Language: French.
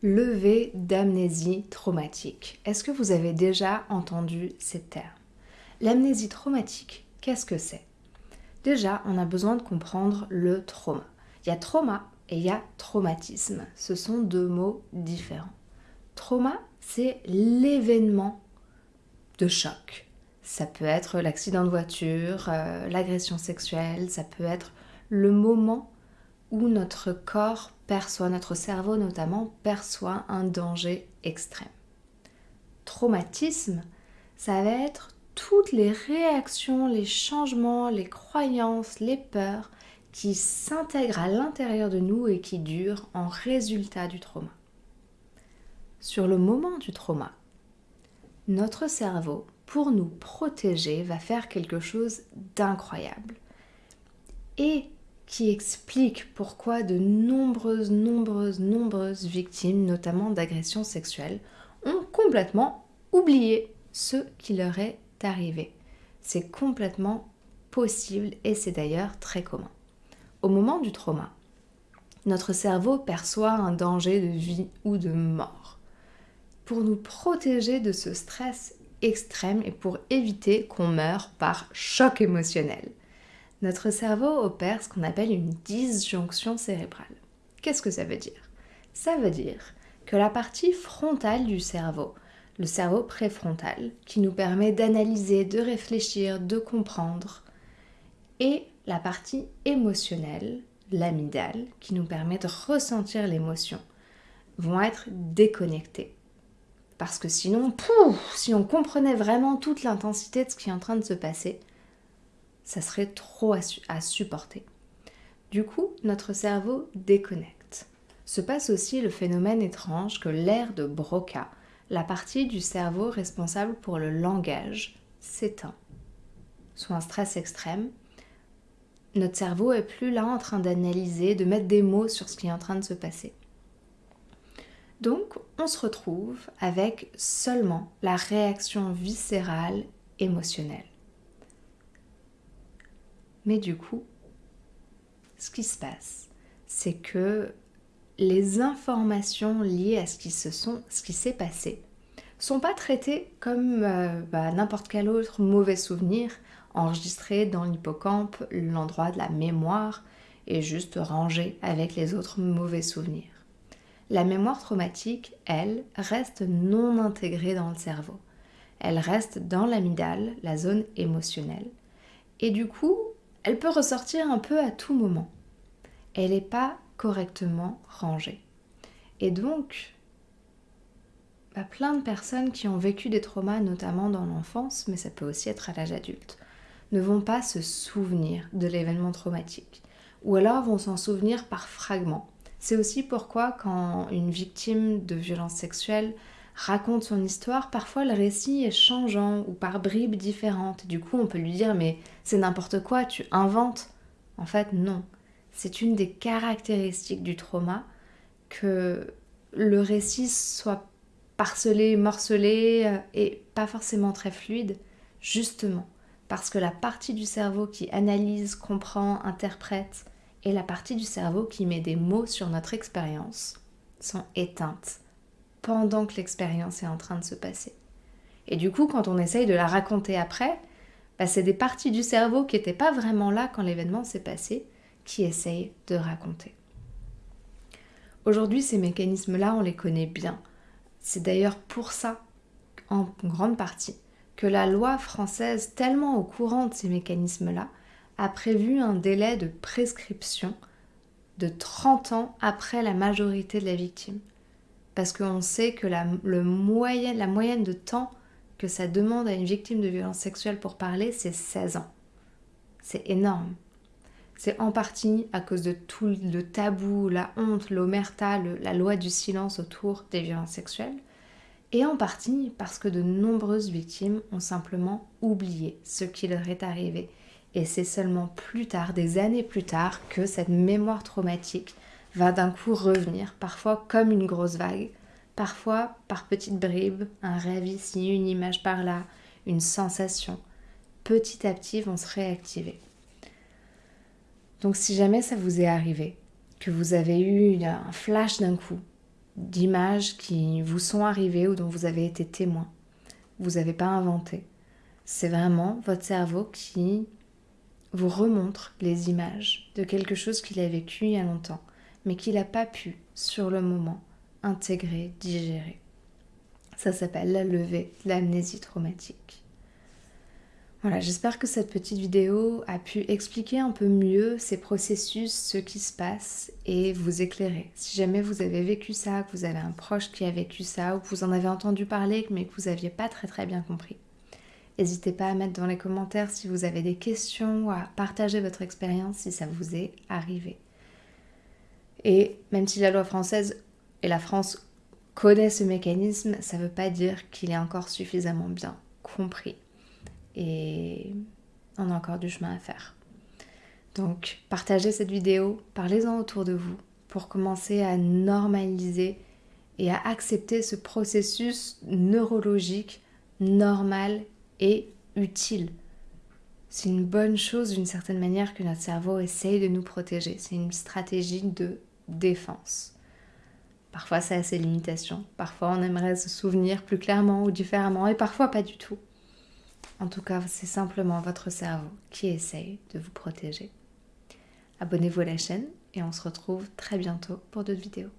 Levée d'amnésie traumatique. Est-ce que vous avez déjà entendu ces termes? L'amnésie traumatique, qu'est-ce que c'est? Déjà, on a besoin de comprendre le trauma. Il y a trauma et il y a traumatisme. Ce sont deux mots différents. Trauma, c'est l'événement de choc. Ça peut être l'accident de voiture, euh, l'agression sexuelle, ça peut être le moment où notre corps perçoit, notre cerveau notamment, perçoit un danger extrême. Traumatisme, ça va être toutes les réactions, les changements, les croyances, les peurs qui s'intègrent à l'intérieur de nous et qui durent en résultat du trauma. Sur le moment du trauma, notre cerveau, pour nous protéger, va faire quelque chose d'incroyable et qui explique pourquoi de nombreuses, nombreuses, nombreuses victimes, notamment d'agressions sexuelles, ont complètement oublié ce qui leur est arriver. C'est complètement possible et c'est d'ailleurs très commun. Au moment du trauma, notre cerveau perçoit un danger de vie ou de mort. Pour nous protéger de ce stress extrême et pour éviter qu'on meure par choc émotionnel, notre cerveau opère ce qu'on appelle une disjonction cérébrale. Qu'est-ce que ça veut dire? Ça veut dire que la partie frontale du cerveau, le cerveau préfrontal, qui nous permet d'analyser, de réfléchir, de comprendre, et la partie émotionnelle, l'amygdale, qui nous permet de ressentir l'émotion, vont être déconnectés. Parce que sinon, pouf, si on comprenait vraiment toute l'intensité de ce qui est en train de se passer, ça serait trop à, supporter. Du coup, notre cerveau déconnecte. Se passe aussi le phénomène étrange que l'air de Broca, la partie du cerveau responsable pour le langage s'éteint. Sous un stress extrême, notre cerveau est plus là en train d'analyser, de mettre des mots sur ce qui est en train de se passer. Donc, on se retrouve avec seulement la réaction viscérale émotionnelle. Mais du coup, ce qui se passe, c'est que les informations liées à ce qui s'est passé, sont pas traitées comme euh, bah, n'importe quel autre mauvais souvenir enregistré dans l'hippocampe, l'endroit de la mémoire, et juste rangé avec les autres mauvais souvenirs. La mémoire traumatique, elle, reste non intégrée dans le cerveau. Elle reste dans l'amygdale, la zone émotionnelle. Et du coup, elle peut ressortir un peu à tout moment. Elle n'est pas correctement rangé. Et donc, bah, plein de personnes qui ont vécu des traumas, notamment dans l'enfance, mais ça peut aussi être à l'âge adulte, ne vont pas se souvenir de l'événement traumatique, ou alors vont s'en souvenir par fragments. C'est aussi pourquoi quand une victime de violence sexuelle raconte son histoire, parfois le récit est changeant ou par bribes différentes. Du coup, on peut lui dire mais c'est n'importe quoi, tu inventes. En fait, non. C'est une des caractéristiques du trauma que le récit soit parcelé, morcelé euh, et pas forcément très fluide, justement parce que la partie du cerveau qui analyse, comprend, interprète et la partie du cerveau qui met des mots sur notre expérience sont éteintes pendant que l'expérience est en train de se passer. Et du coup, quand on essaye de la raconter après, bah, c'est des parties du cerveau qui n'étaient pas vraiment là quand l'événement s'est passé qui essaye de raconter. Aujourd'hui, ces mécanismes-là, on les connaît bien. C'est d'ailleurs pour ça, en grande partie, que la loi française, tellement au courant de ces mécanismes-là, a prévu un délai de prescription de 30 ans après la majorité de la victime. Parce qu'on sait que la, le moyenne, la moyenne de temps que ça demande à une victime de violence sexuelle pour parler, c'est 16 ans. C'est énorme. C'est en partie à cause de tout le tabou, la honte, l'omerta, la loi du silence autour des violences sexuelles, et en partie parce que de nombreuses victimes ont simplement oublié ce qui leur est arrivé. Et c'est seulement plus tard, des années plus tard, que cette mémoire traumatique va d'un coup revenir, parfois comme une grosse vague, parfois par petites bribes, un rêve ici, une image par là, une sensation. Petit à petit vont se réactiver. Donc si jamais ça vous est arrivé, que vous avez eu un flash d'un coup, d'images qui vous sont arrivées ou dont vous avez été témoin. Vous n'avez pas inventé. C'est vraiment votre cerveau qui vous remontre les images de quelque chose qu'il a vécu il y a longtemps, mais qu'il n'a pas pu, sur le moment, intégrer, digérer. Ça s'appelle la levée de l'amnésie traumatique. Voilà, j'espère que cette petite vidéo a pu expliquer un peu mieux ces processus, ce qui se passe et vous éclairer. Si jamais vous avez vécu ça, que vous avez un proche qui a vécu ça ou que vous en avez entendu parler mais que vous n'aviez pas très très bien compris, n'hésitez pas à mettre dans les commentaires si vous avez des questions ou à partager votre expérience si ça vous est arrivé. Et même si la loi française et la France connaissent ce mécanisme, ça ne veut pas dire qu'il est encore suffisamment bien compris et on a encore du chemin à faire. Donc partagez cette vidéo, parlez-en autour de vous pour commencer à normaliser et à accepter ce processus neurologique normal et utile. C'est une bonne chose d'une certaine manière que notre cerveau essaye de nous protéger. C'est une stratégie de défense. Parfois ça a ses limitations, parfois on aimerait se souvenir plus clairement ou différemment et parfois pas du tout. En tout cas, c'est simplement votre cerveau qui essaye de vous protéger. Abonnez-vous à la chaîne et on se retrouve très bientôt pour d'autres vidéos.